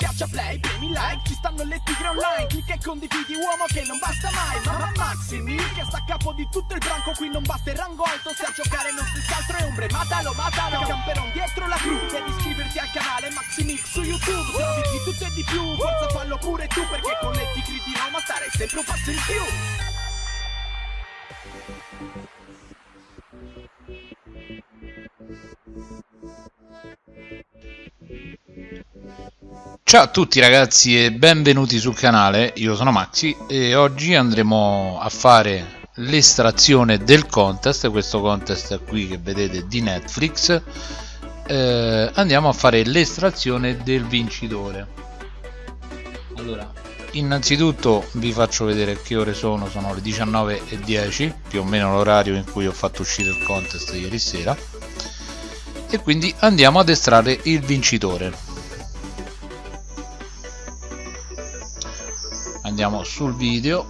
Schiaccia play, premi like, ci stanno le tigre online Clicca e condividi uomo che non basta mai Mamma Maximi che sta a capo di tutto il branco Qui non basta il rango alto, se a giocare non si altro è ombre Matalo, matalo, camperon dietro la crew Devi iscriverti al canale Maximix su YouTube Se di tutto e di più, forza fallo pure tu Perché con le tigre di Roma stare sempre un passo in più Ciao a tutti ragazzi e benvenuti sul canale, io sono Maxi e oggi andremo a fare l'estrazione del contest, questo contest qui che vedete di Netflix. Eh, andiamo a fare l'estrazione del vincitore. Allora innanzitutto vi faccio vedere che ore sono, sono le 19.10 più o meno l'orario in cui ho fatto uscire il contest ieri sera. E quindi andiamo ad estrarre il vincitore andiamo sul video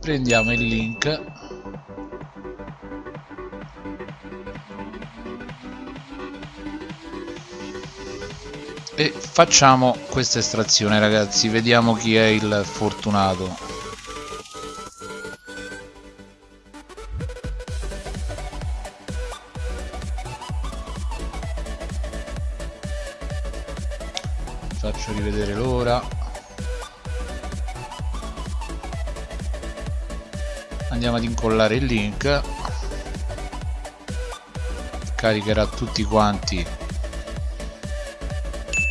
prendiamo il link. E facciamo questa estrazione ragazzi vediamo chi è il fortunato. Faccio rivedere l'ora andiamo ad incollare il link. Caricherà tutti quanti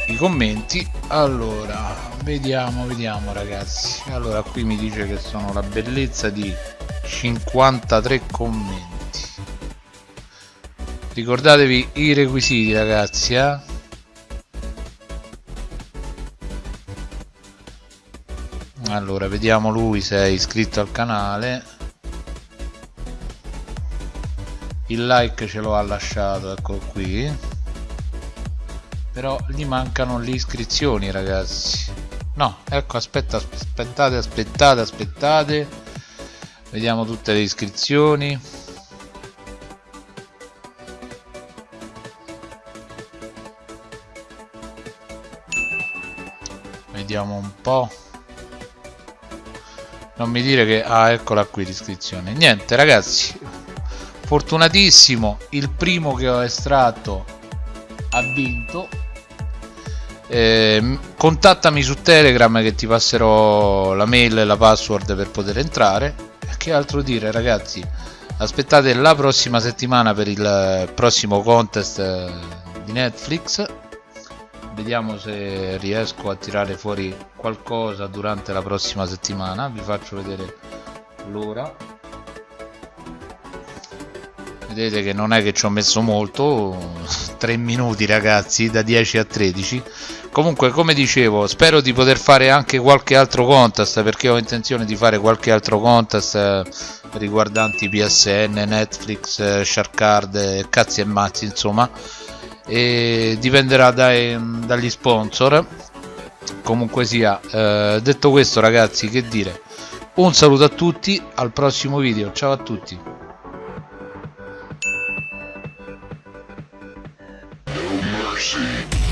i commenti. Allora vediamo vediamo ragazzi. Allora qui mi dice che sono la bellezza di 53 commenti. Ricordatevi i requisiti ragazzi eh? allora vediamo lui se è iscritto al canale il like ce lo ha lasciato eccolo qui. Però gli mancano le iscrizioni ragazzi. No ecco aspetta aspettate aspettate aspettate. Vediamo tutte le iscrizioni. Vediamo un po' non mi dire che ah eccola qui l'iscrizione. Niente ragazzi fortunatissimo il primo che ho estratto ha vinto. Eh, contattami su telegram che ti passerò la mail e la password per poter entrare. Che altro dire ragazzi? Aspettate la prossima settimana per il prossimo contest eh, di netflix. Vediamo se riesco a tirare fuori qualcosa durante la prossima settimana. Vi faccio vedere l'ora vedete che non è che ci ho messo molto 3 minuti ragazzi da 10 a 13 comunque come dicevo spero di poter fare anche qualche altro contest perché ho intenzione di fare qualche altro contest eh, riguardanti PSN, Netflix, eh, Sharkcard, eh, cazzi e mazzi insomma. E dipenderà dai, dagli sponsor. Comunque sia eh, detto questo ragazzi che dire? Un saluto a tutti al prossimo video. Ciao a tutti mercy.